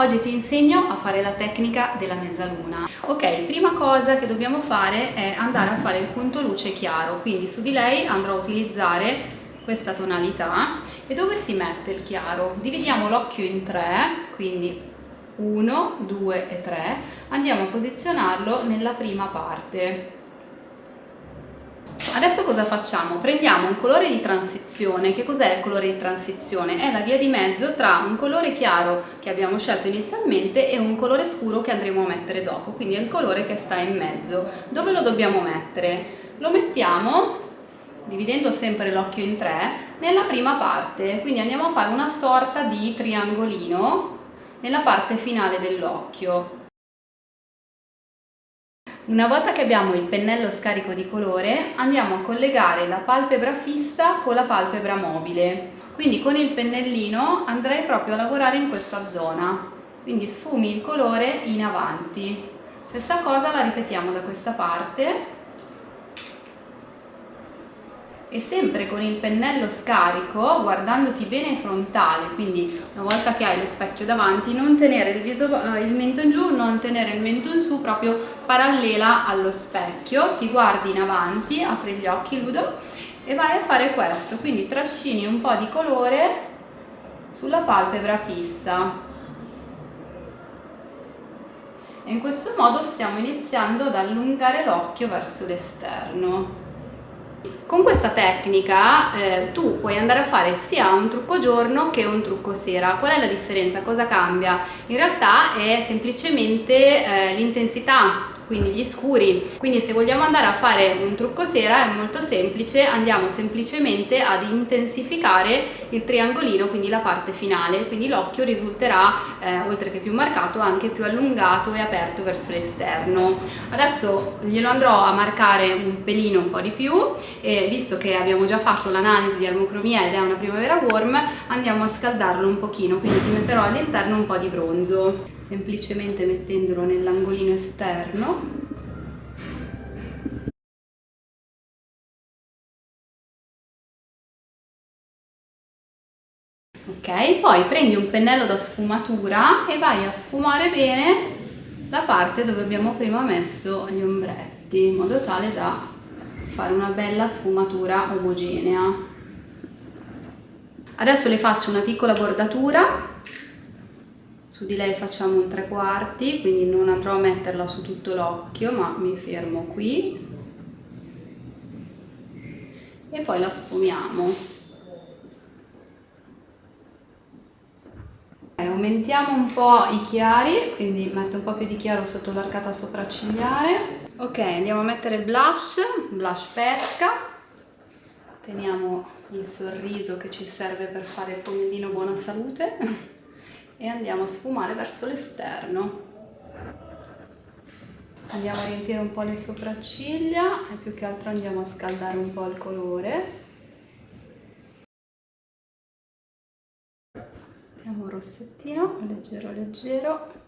Oggi ti insegno a fare la tecnica della mezzaluna. Ok, prima cosa che dobbiamo fare è andare a fare il punto luce chiaro, quindi su di lei andrò a utilizzare questa tonalità e dove si mette il chiaro? Dividiamo l'occhio in tre, quindi 1, 2 e 3, andiamo a posizionarlo nella prima parte Adesso cosa facciamo? Prendiamo un colore di transizione. Che cos'è il colore di transizione? È la via di mezzo tra un colore chiaro che abbiamo scelto inizialmente e un colore scuro che andremo a mettere dopo, quindi è il colore che sta in mezzo. Dove lo dobbiamo mettere? Lo mettiamo, dividendo sempre l'occhio in tre, nella prima parte, quindi andiamo a fare una sorta di triangolino nella parte finale dell'occhio. Una volta che abbiamo il pennello scarico di colore andiamo a collegare la palpebra fissa con la palpebra mobile. Quindi con il pennellino andrei proprio a lavorare in questa zona. Quindi sfumi il colore in avanti. Stessa cosa la ripetiamo da questa parte e sempre con il pennello scarico guardandoti bene frontale quindi una volta che hai lo specchio davanti non tenere il, viso, eh, il mento in giù non tenere il mento in su proprio parallela allo specchio. Ti guardi in avanti apri gli occhi Ludo e vai a fare questo. Quindi trascini un po' di colore sulla palpebra fissa. E in questo modo stiamo iniziando ad allungare l'occhio verso l'esterno con questa tecnica eh, tu puoi andare a fare sia un trucco giorno che un trucco sera. Qual è la differenza? Cosa cambia? In realtà è semplicemente eh, l'intensità quindi gli scuri. Quindi se vogliamo andare a fare un trucco sera è molto semplice andiamo semplicemente ad intensificare il triangolino quindi la parte finale. Quindi l'occhio risulterà eh, oltre che più marcato anche più allungato e aperto verso l'esterno. Adesso glielo andrò a marcare un pelino un po' di più e visto che abbiamo già fatto l'analisi di armocromia ed è una primavera warm andiamo a scaldarlo un pochino. Quindi ti metterò all'interno un po' di bronzo semplicemente mettendolo nell'angolino esterno. Ok poi prendi un pennello da sfumatura e vai a sfumare bene la parte dove abbiamo prima messo gli ombretti in modo tale da fare una bella sfumatura omogenea. Adesso le faccio una piccola bordatura su di lei facciamo un tre quarti quindi non andrò a metterla su tutto l'occhio ma mi fermo qui. E poi la sfumiamo. Aumentiamo un po' i chiari quindi metto un po' più di chiaro sotto l'arcata sopraccigliare. Ok andiamo a mettere il blush blush pesca. Teniamo il sorriso che ci serve per fare il pomodino buona salute e andiamo a sfumare verso l'esterno. Andiamo a riempire un po' le sopracciglia e più che altro andiamo a scaldare un po' il colore. Mettiamo un rossettino leggero leggero